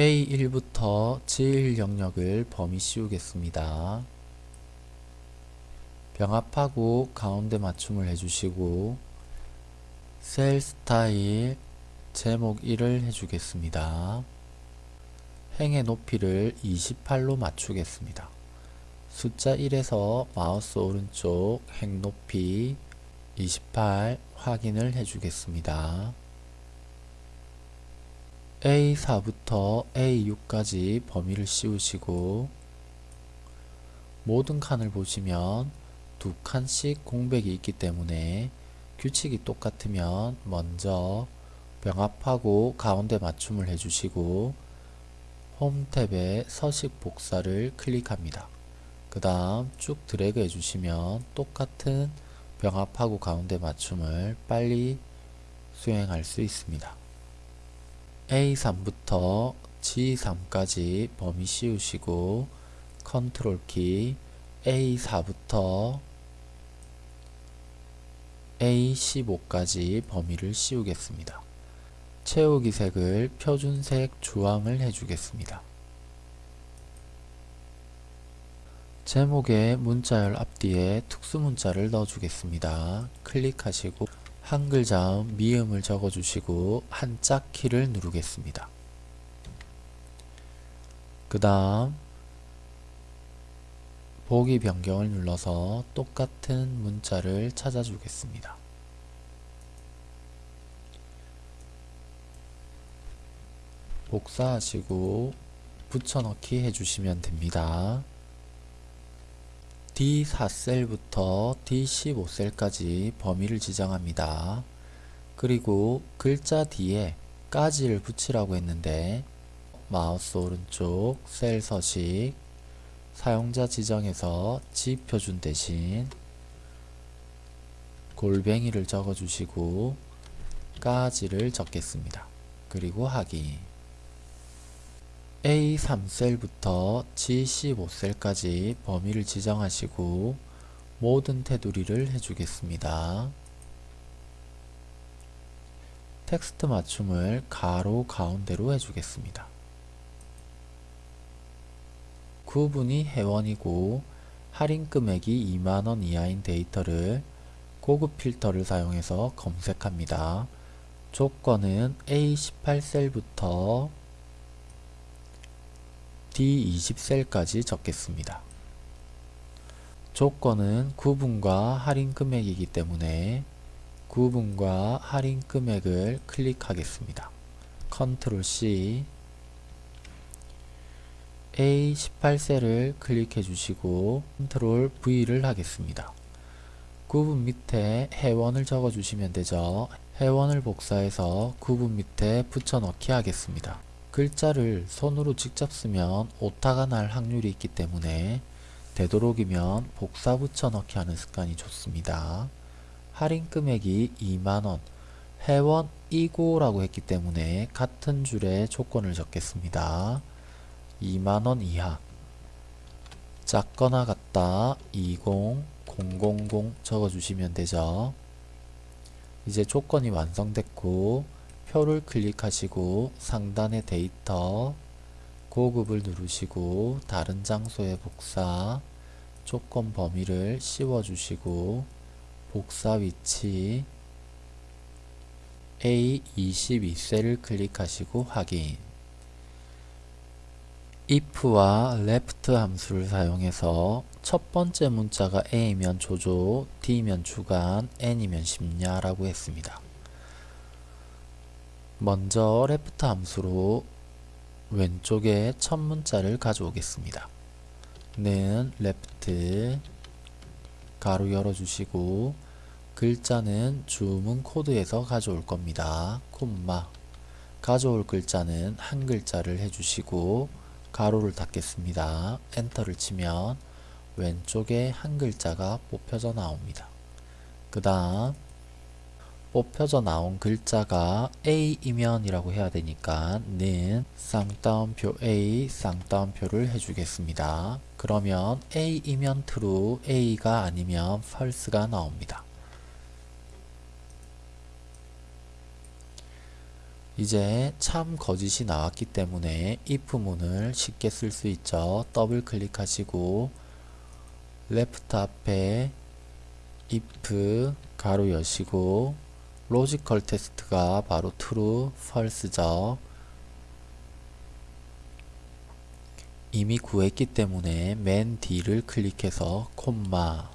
A1부터 G1 영역을 범위 씌우겠습니다. 병합하고 가운데 맞춤을 해주시고 셀 스타일 제목 1을 해주겠습니다. 행의 높이를 28로 맞추겠습니다. 숫자 1에서 마우스 오른쪽 행 높이 28 확인을 해주겠습니다. A4부터 A6까지 범위를 씌우시고 모든 칸을 보시면 두 칸씩 공백이 있기 때문에 규칙이 똑같으면 먼저 병합하고 가운데 맞춤을 해주시고 홈 탭에 서식 복사를 클릭합니다. 그 다음 쭉 드래그 해주시면 똑같은 병합하고 가운데 맞춤을 빨리 수행할 수 있습니다. A3부터 G3까지 범위 씌우시고 컨트롤 키 A4부터 A15까지 범위를 씌우겠습니다. 채우기 색을 표준색 주황을 해주겠습니다. 제목의 문자열 앞뒤에 특수문자를 넣어주겠습니다. 클릭하시고 한 글 자음 미음을 적어주시고 한자 키를 누르겠습니다. 그 다음 보기 변경을 눌러서 똑같은 문자를 찾아주겠습니다. 복사하시고 붙여넣기 해주시면 됩니다. D4셀부터 D15셀까지 범위를 지정합니다. 그리고 글자 뒤에 까지를 붙이라고 했는데 마우스 오른쪽 셀 서식 사용자 지정에서 지표준 대신 골뱅이를 적어주시고 까지를 적겠습니다. 그리고 확인 A3셀부터 G15셀까지 범위를 지정하시고 모든 테두리를 해주겠습니다. 텍스트 맞춤을 가로 가운데로 해주겠습니다. 구분이 회원이고 할인 금액이 2만원 이하인 데이터를 고급 필터를 사용해서 검색합니다. 조건은 A18셀부터 D20셀까지 적겠습니다. 조건은 구분과 할인 금액이기 때문에 구분과 할인 금액을 클릭하겠습니다. 컨트롤 C A18셀을 클릭해 주시고 컨트롤 V를 하겠습니다. 구분 밑에 회원을 적어 주시면 되죠. 회원을 복사해서 구분 밑에 붙여넣기 하겠습니다. 글자를 손으로 직접 쓰면 오타가 날 확률이 있기 때문에 되도록이면 복사 붙여넣기 하는 습관이 좋습니다. 할인 금액이 2만원, 회원 이고라고 했기 때문에 같은 줄에 조건을 적겠습니다. 2만원 이하 작거나 같다 20, 000 적어주시면 되죠. 이제 조건이 완성됐고 표를 클릭하시고 상단의 데이터 고급을 누르시고 다른 장소에 복사 조건 범위를 씌워주시고 복사 위치 A22셀을 클릭하시고 확인 if와 left 함수를 사용해서 첫 번째 문자가 a이면 조조, d면 주간, n이면 심야 라고 했습니다. 먼저 left 함수로 왼쪽에 첫 문자를 가져오겠습니다. 는 left 가로 열어주시고 글자는 주문 코드에서 가져올 겁니다. 콤마 가져올 글자는 한 글자를 해주시고 가로를 닫겠습니다. 엔터를 치면 왼쪽에 한 글자가 뽑혀져 나옵니다. 그 다음 뽑혀져 나온 글자가 A이면 이라고 해야 되니까 는 쌍따옴표 A 쌍따옴표를 해주겠습니다. 그러면 A이면 true, A가 아니면 false가 나옵니다. 이제 참 거짓이 나왔기 때문에 if문을 쉽게 쓸 수 있죠. 더블 클릭하시고 left 앞에 if 가로 여시고 logical test가 바로 true, false죠. 이미 구했기 때문에 맨 뒤를 클릭해서 콤마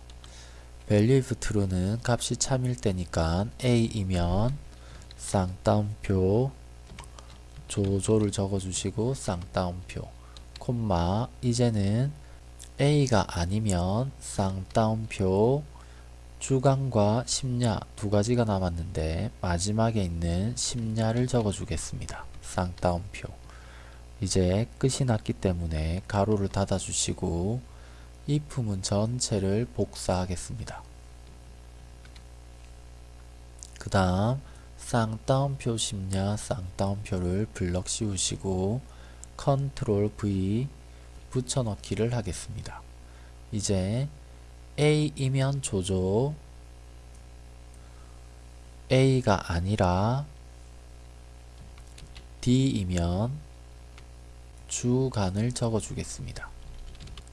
value true는 값이 참일 때니까 A이면 쌍따옴표 조조를 적어주시고 쌍따옴표 콤마 이제는 A가 아니면 쌍따옴표 주간과 심야 두 가지가 남았는데 마지막에 있는 심야를 적어주겠습니다. 쌍따옴표 이제 끝이 났기 때문에 가로를 닫아주시고 이 품은 전체를 복사하겠습니다. 그 다음 쌍따옴표 심야 쌍따옴표를 블럭 씌우시고 컨트롤 V 붙여넣기를 하겠습니다. 이제 A이면 조조 A가 아니라 D이면 주간을 적어주겠습니다.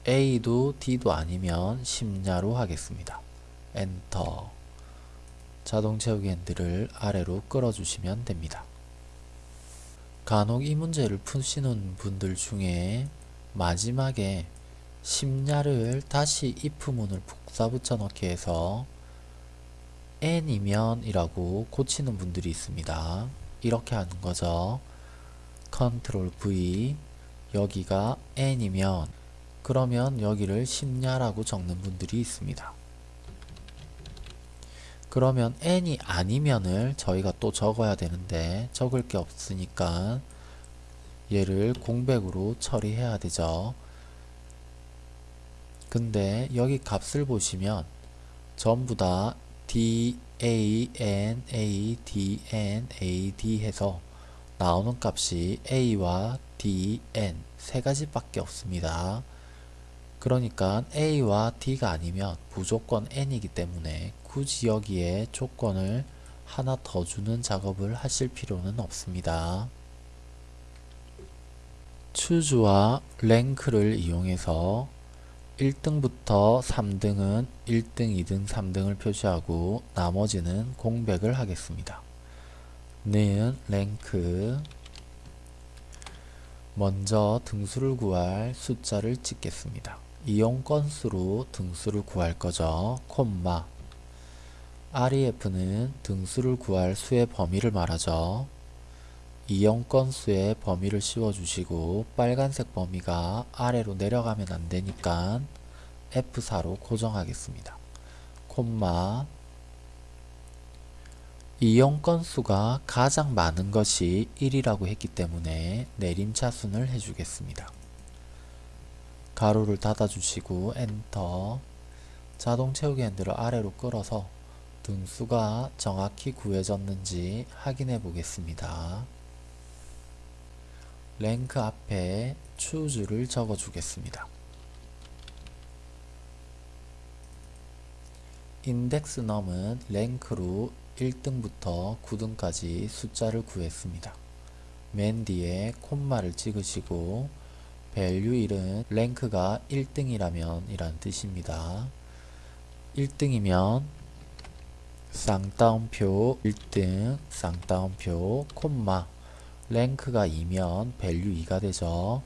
A도 D도 아니면 심야로 하겠습니다. 엔터 자동 채우기 핸들을 아래로 끌어주시면 됩니다. 간혹 이 문제를 푸시는 분들 중에 마지막에 심야를 다시 if문을 복사 붙여 넣기 해서 n이면 이라고 고치는 분들이 있습니다. 이렇게 하는 거죠. 컨트롤 V 여기가 n이면 그러면 여기를 심야라고 적는 분들이 있습니다. 그러면 n이 아니면을 저희가 또 적어야 되는데 적을 게 없으니까 얘를 공백으로 처리해야 되죠. 근데 여기 값을 보시면 전부 다 d, a, n, a, d, n, a, d 해서 나오는 값이 a와 d, n 세 가지밖에 없습니다. 그러니까 a와 d가 아니면 무조건 n이기 때문에 굳이 여기에 조건을 하나 더 주는 작업을 하실 필요는 없습니다. 추주와 랭크를 이용해서 1등부터 3등은 1등, 2등, 3등을 표시하고 나머지는 공백을 하겠습니다. 는 랭크 먼저 등수를 구할 숫자를 찍겠습니다. 이용 건수로 등수를 구할 거죠. 콤마 REF는 등수를 구할 수의 범위를 말하죠. 이용 건수의 범위를 씌워주시고 빨간색 범위가 아래로 내려가면 안되니까 F4로 고정하겠습니다. 콤마 이용 건수가 가장 많은 것이 1이라고 했기 때문에 내림차순을 해주겠습니다. 가로를 닫아주시고 엔터 자동 채우기 핸들을 아래로 끌어서 등수가 정확히 구해졌는지 확인해 보겠습니다. 랭크 앞에 choose를 적어 주겠습니다. 인덱스 넘은 랭크로 1등부터 9등까지 숫자를 구했습니다. 맨 뒤에 콤마를 찍으시고 value 1은 랭크가 1등이라면 이란 뜻입니다. 1등이면 쌍따옴표 1등 쌍따옴표 콤마 랭크가 2면 value 2가 되죠.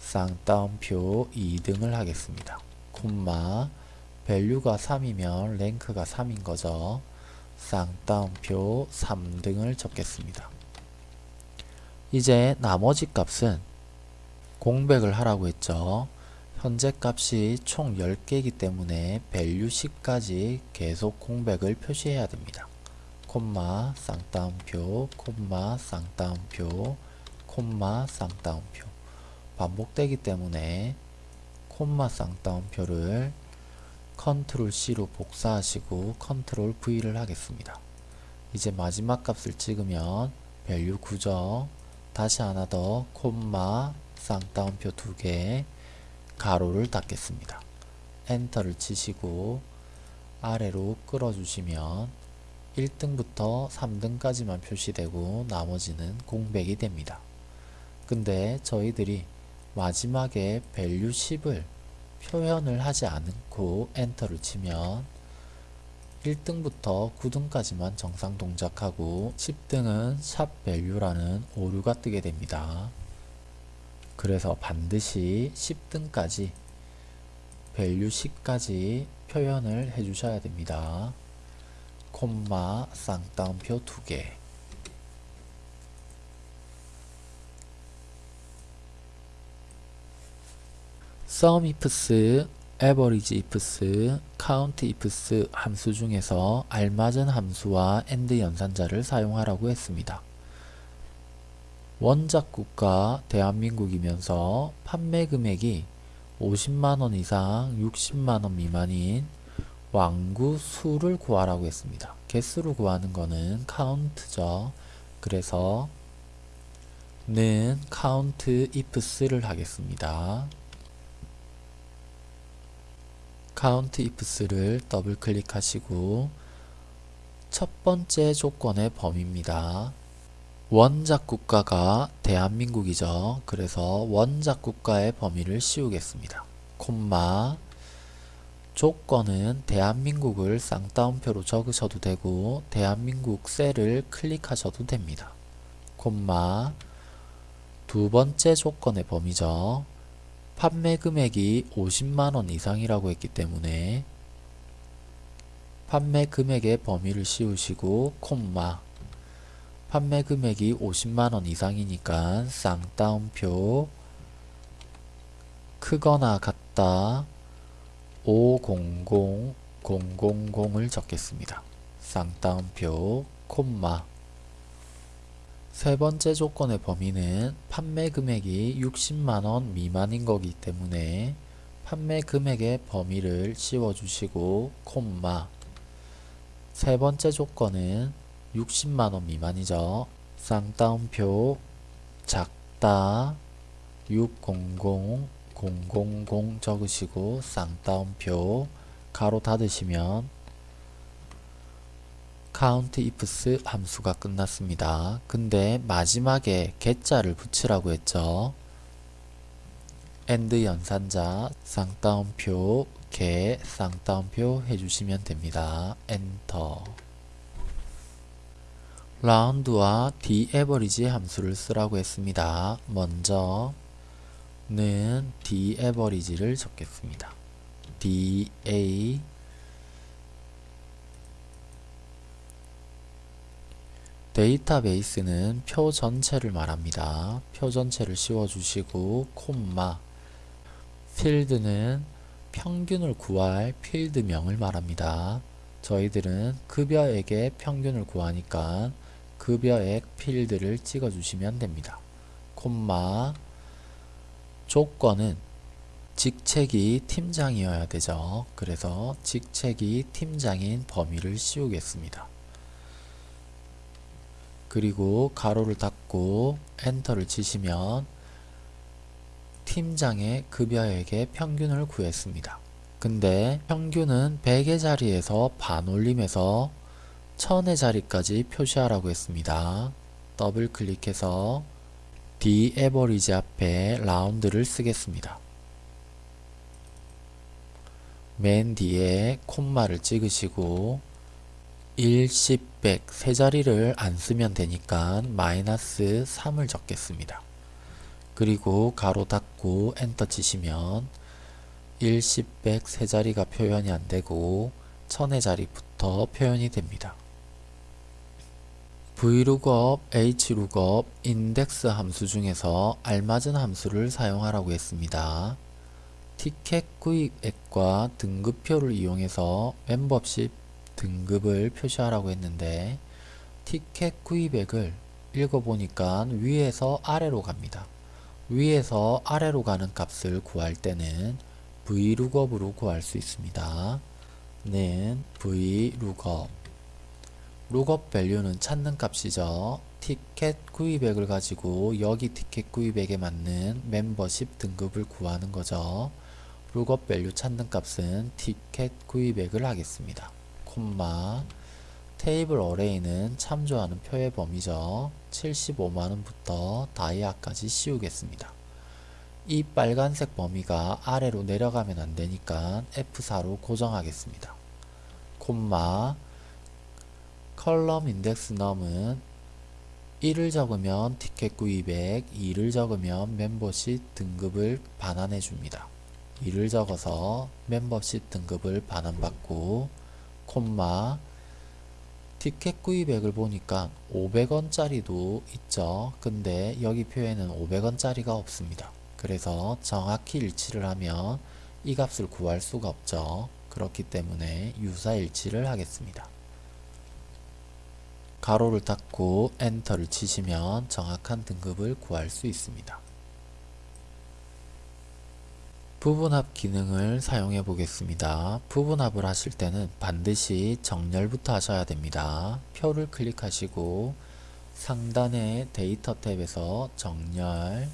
쌍따옴표 2등을 하겠습니다. 콤마 value가 3이면 랭크가 3인 거죠. 쌍따옴표 3등을 적겠습니다. 이제 나머지 값은 공백을 하라고 했죠. 현재 값이 총 10개이기 때문에 value 10까지 계속 공백을 표시해야 됩니다. 콤마 쌍따옴표 콤마 쌍따옴표 콤마 쌍따옴표 반복되기 때문에 콤마 쌍따옴표를 컨트롤 C로 복사하시고 컨트롤 V를 하겠습니다. 이제 마지막 값을 찍으면 value 9죠. 다시 하나 더 콤마 쌍따옴표 두 개 가로를 닫겠습니다. 엔터를 치시고 아래로 끌어주시면 1등부터 3등까지만 표시되고 나머지는 공백이 됩니다. 근데 저희들이 마지막에 value 10을 표현을 하지 않고 엔터를 치면 1등부터 9등까지만 정상 동작하고 10등은 샵 value라는 오류가 뜨게 됩니다. 그래서 반드시 10등까지 value 10까지 표현을 해 주셔야 됩니다. 콤마 쌍따옴표 2개 sum ifs, average ifs, count ifs 함수 중에서 알맞은 함수와 AND 연산자를 사용하라고 했습니다. 원작국가 대한민국이면서 판매 금액이 50만원 이상 60만원 미만인 왕구 수를 구하라고 했습니다. 개수를 구하는 거는 count죠. 그래서 는 count ifs를 하겠습니다. count ifs를 더블 클릭하시고 첫 번째 조건의 범위입니다. 원작 국가가 대한민국이죠. 그래서 원작 국가의 범위를 씌우겠습니다. 콤마 조건은 대한민국을 쌍따옴표로 적으셔도 되고 대한민국 셀을 클릭하셔도 됩니다. 콤마 두 번째 조건의 범위죠. 판매 금액이 50만원 이상이라고 했기 때문에 판매 금액의 범위를 씌우시고 콤마 판매 금액이 50만원 이상이니까 쌍따옴표 크거나 같다 500000을 적겠습니다. 쌍따옴표 콤마 세 번째 조건의 범위는 판매 금액이 60만원 미만인 거기 때문에 판매 금액의 범위를 씌워주시고 콤마 세 번째 조건은 60만원 미만이죠. 쌍따옴표 작다 600 000 적으시고 쌍따옴표 가로 닫으시면 count ifs 함수가 끝났습니다. 근데 마지막에 개자를 붙이라고 했죠. and 연산자 쌍따옴표 개 쌍따옴표 해주시면 됩니다. 엔터 라운드와 dAverage 함수를 쓰라고 했습니다. 먼저 는 dAverage를 적겠습니다. DA 데이터베이스는 표 전체를 말합니다. 표 전체를 씌워주시고 콤마 필드는 평균을 구할 필드명을 말합니다. 저희들은 급여액의 평균을 구하니까 급여액 필드를 찍어주시면 됩니다. 콤마 조건은 직책이 팀장이어야 되죠. 그래서 직책이 팀장인 범위를 씌우겠습니다. 그리고 가로를 닫고 엔터를 치시면 팀장의 급여액의 평균을 구했습니다. 근데 평균은 100의 자리에서 반 올림해서 1000의 자리까지 표시하라고 했습니다. 더블 클릭해서 DAVERAGE 앞에 round를 쓰겠습니다. 맨 뒤에 콤마를 찍으시고 1, 10, 100 세 자리를 안 쓰면 되니까 마이너스 3을 적겠습니다. 그리고 가로 닫고 엔터 치시면 1, 10, 100 세 자리가 표현이 안 되고 1000의 자리부터 표현이 됩니다. Vlookup, hlookup, index 함수 중에서 알맞은 함수를 사용하라고 했습니다. 티켓 구입액과 등급표를 이용해서 멤버십 등급을 표시하라고 했는데 티켓 구입액을 읽어보니까 위에서 아래로 갑니다. 위에서 아래로 가는 값을 구할 때는 vlookup으로 구할 수 있습니다. 는 vlookup lookup value는 찾는 값이죠. 티켓 구입액을 가지고 여기 티켓 구입액에 맞는 멤버십 등급을 구하는 거죠. lookup value 찾는 값은 티켓 구입액을 하겠습니다. 콤마 table array는 참조하는 표의 범위죠. 75만원부터 다이아까지 씌우겠습니다. 이 빨간색 범위가 아래로 내려가면 안되니까 F4로 고정하겠습니다. 콤마 컬럼 인덱스 넘은 1을 적으면 티켓 구입액, 2를 적으면 멤버십 등급을 반환해 줍니다. 2를 적어서 멤버십 등급을 반환받고 콤마 티켓 구입액을 보니까 500원짜리도 있죠. 근데 여기 표에는 500원짜리가 없습니다. 그래서 정확히 일치를 하면 이 값을 구할 수가 없죠. 그렇기 때문에 유사 일치를 하겠습니다. 가로를 닫고 엔터를 치시면 정확한 등급을 구할 수 있습니다. 부분합 기능을 사용해 보겠습니다. 부분합을 하실 때는 반드시 정렬부터 하셔야 됩니다. 표를 클릭하시고 상단의 데이터 탭에서 정렬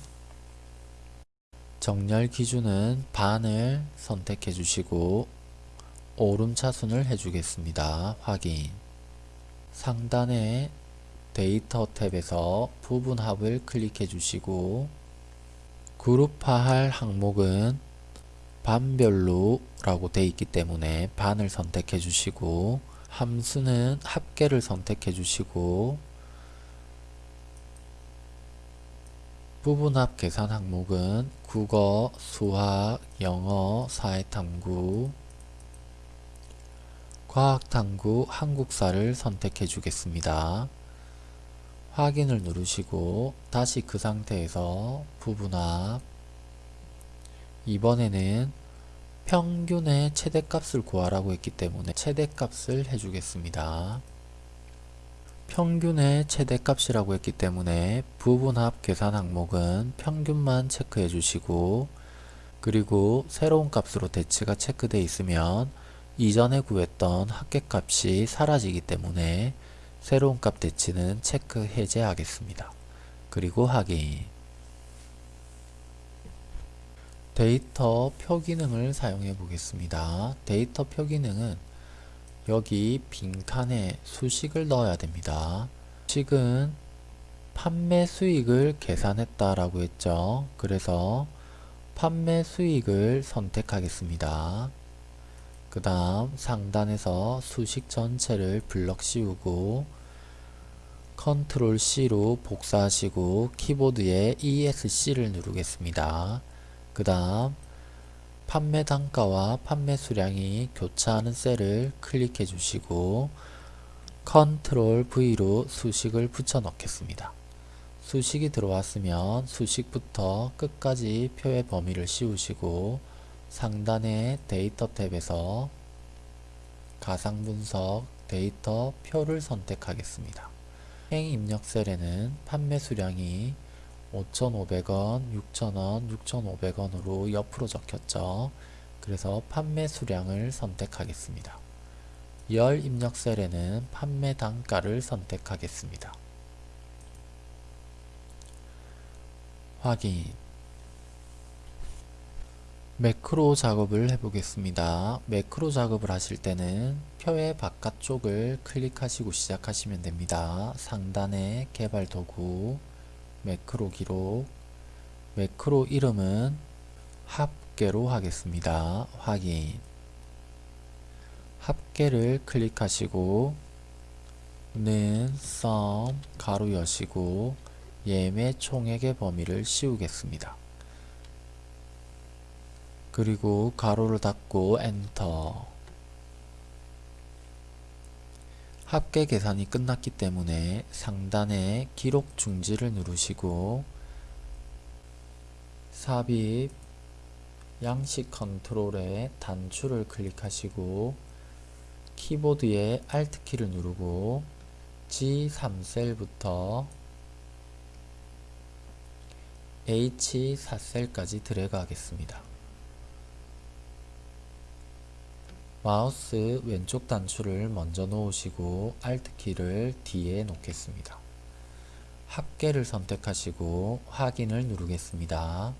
정렬 기준은 반을 선택해 주시고 오름 차순을 해주겠습니다. 확인 상단의 데이터 탭에서 부분합을 클릭해 주시고 그룹화할 항목은 반별로 라고 되어 있기 때문에 반을 선택해 주시고 함수는 합계를 선택해 주시고 부분합 계산 항목은 국어, 수학, 영어, 사회탐구, 과학탐구, 한국사를 선택해 주겠습니다. 확인을 누르시고 다시 그 상태에서 부분합 이번에는 평균의 최대값을 구하라고 했기 때문에 최대값을 해주겠습니다. 평균의 최대값이라고 했기 때문에 부분합 계산 항목은 평균만 체크해 주시고 그리고 새로운 값으로 대치가 체크되어 있으면 이전에 구했던 합계값이 사라지기 때문에 새로운 값 대치는 체크 해제하겠습니다. 그리고 확인 데이터 표 기능을 사용해 보겠습니다. 데이터 표 기능은 여기 빈칸에 수식을 넣어야 됩니다. 수식은 판매 수익을 계산했다 라고 했죠. 그래서 판매 수익을 선택하겠습니다. 그 다음 상단에서 수식 전체를 블럭 씌우고 컨트롤 C로 복사하시고 키보드에 ESC를 누르겠습니다. 그 다음 판매 단가와 판매 수량이 교차하는 셀을 클릭해 주시고 컨트롤 V로 수식을 붙여 넣겠습니다. 수식이 들어왔으면 수식부터 끝까지 표의 범위를 씌우시고 상단의 데이터 탭에서 가상분석 데이터 표를 선택하겠습니다. 행 입력 셀에는 판매 수량이 5,500원, 6,000원, 6,500원으로 옆으로 적혔죠. 그래서 판매 수량을 선택하겠습니다. 열 입력 셀에는 판매 단가를 선택하겠습니다. 확인 매크로 작업을 해보겠습니다. 매크로 작업을 하실 때는 표의 바깥쪽을 클릭하시고 시작하시면 됩니다. 상단에 개발 도구 매크로 기록 매크로 이름은 합계로 하겠습니다. 확인 합계를 클릭하시고 는, 썸, 가로 여시고 예매 총액의 범위를 씌우겠습니다. 그리고 가로를 닫고 엔터 합계 계산이 끝났기 때문에 상단에 기록 중지를 누르시고 삽입 양식 컨트롤에 단추를 클릭하시고 키보드에 Alt키를 누르고 G3셀부터 H4셀까지 드래그 하겠습니다. 마우스 왼쪽 단추를 먼저 놓으시고 Alt키를 뒤에 놓겠습니다. 합계를 선택하시고 확인을 누르겠습니다.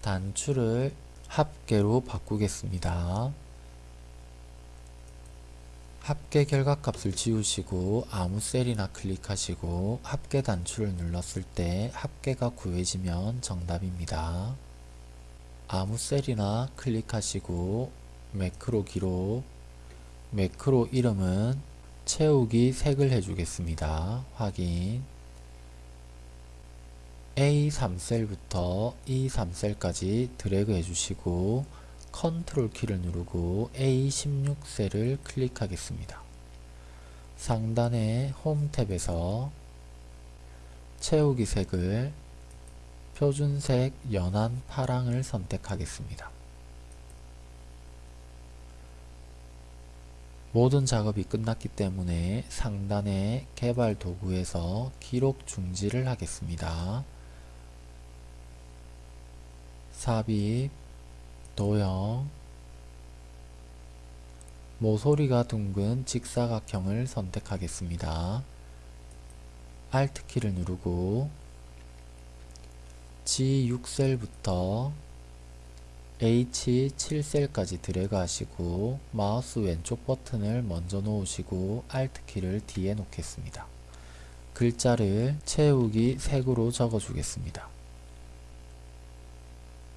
단추를 합계로 바꾸겠습니다. 합계 결과값을 지우시고 아무 셀이나 클릭하시고 합계 단추를 눌렀을 때 합계가 구해지면 정답입니다. 아무 셀이나 클릭하시고 매크로 기록 매크로 이름은 채우기 색을 해주겠습니다. 확인 A3셀부터 E3셀까지 드래그 해주시고 컨트롤 키를 누르고 A16셀을 클릭하겠습니다. 상단의 홈 탭에서 채우기 색을 표준색 연한 파랑을 선택하겠습니다. 모든 작업이 끝났기 때문에 상단의 개발 도구에서 기록 중지를 하겠습니다. 삽입, 도형, 모서리가 둥근 직사각형을 선택하겠습니다. Alt키를 누르고 G6셀부터 H7셀까지 드래그 하시고 마우스 왼쪽 버튼을 먼저 놓으시고 Alt키를 뒤에 놓겠습니다. 글자를 채우기 색으로 적어주겠습니다.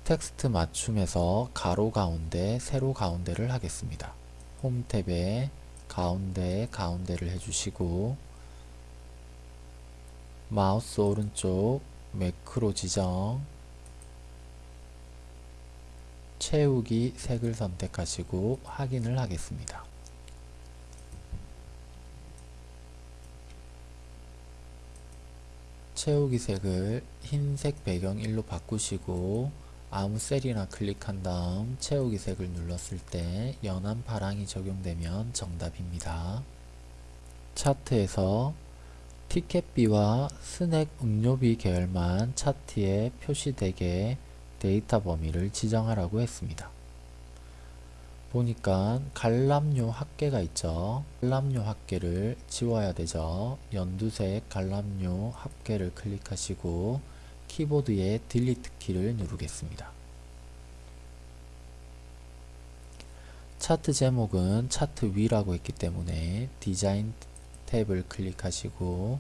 텍스트 맞춤에서 가로 가운데, 세로 가운데를 하겠습니다. 홈 탭에 가운데, 가운데를 해주시고 마우스 오른쪽 매크로 지정 채우기 색을 선택하시고 확인을 하겠습니다. 채우기 색을 흰색 배경일로 바꾸시고 아무 셀이나 클릭한 다음 채우기 색을 눌렀을 때 연한 파랑이 적용되면 정답입니다. 차트에서 티켓비와 스낵 음료비 계열만 차트에 표시되게 데이터 범위를 지정하라고 했습니다. 보니까 관람료 합계가 있죠. 관람료 합계를 지워야 되죠. 연두색 관람료 합계를 클릭하시고 키보드의 delete 키를 누르겠습니다. 차트 제목은 차트 위라고 했기 때문에 디자인 탭을 클릭하시고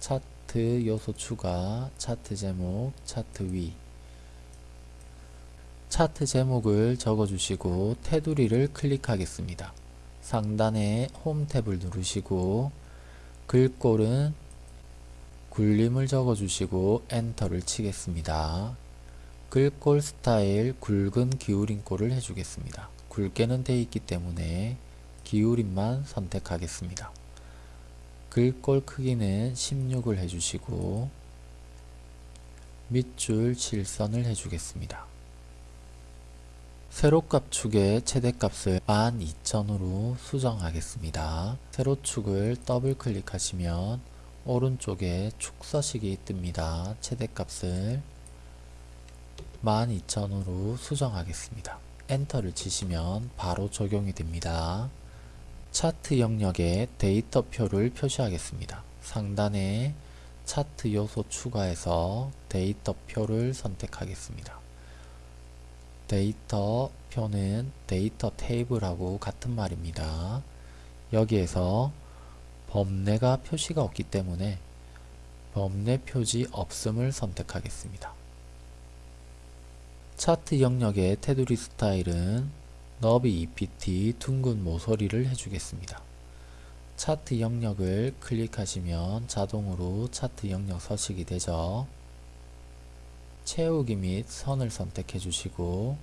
차트 요소 추가, 차트 제목, 차트 위 차트 제목을 적어주시고 테두리를 클릭하겠습니다. 상단에 홈 탭을 누르시고 글꼴은 굴림을 적어주시고 엔터를 치겠습니다. 글꼴 스타일 굵은 기울임꼴을 해주겠습니다. 굵게는 되어 있기 때문에 기울임만 선택하겠습니다. 글꼴 크기는 16을 해주시고 밑줄 7선을 해주겠습니다. 세로값 축의 최대값을 12,000으로 수정하겠습니다. 세로축을 더블 클릭하시면 오른쪽에 축 서식이 뜹니다. 최대값을 12,000으로 수정하겠습니다. 엔터를 치시면 바로 적용이 됩니다. 차트 영역에 데이터표를 표시하겠습니다. 상단에 차트 요소 추가해서 데이터표를 선택하겠습니다. 데이터 표는 데이터 테이블하고 같은 말입니다. 여기에서 범례가 표시가 없기 때문에 범례 표지 없음을 선택하겠습니다. 차트 영역의 테두리 스타일은 너비 EPT 둥근 모서리를 해주겠습니다. 차트 영역을 클릭하시면 자동으로 차트 영역 서식이 되죠. 채우기 및 선을 선택해 주시고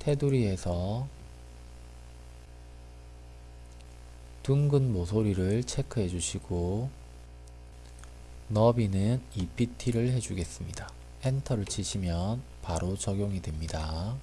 테두리에서 둥근 모서리를 체크해 주시고 너비는 EPT를 해주겠습니다. 엔터를 치시면 바로 적용이 됩니다.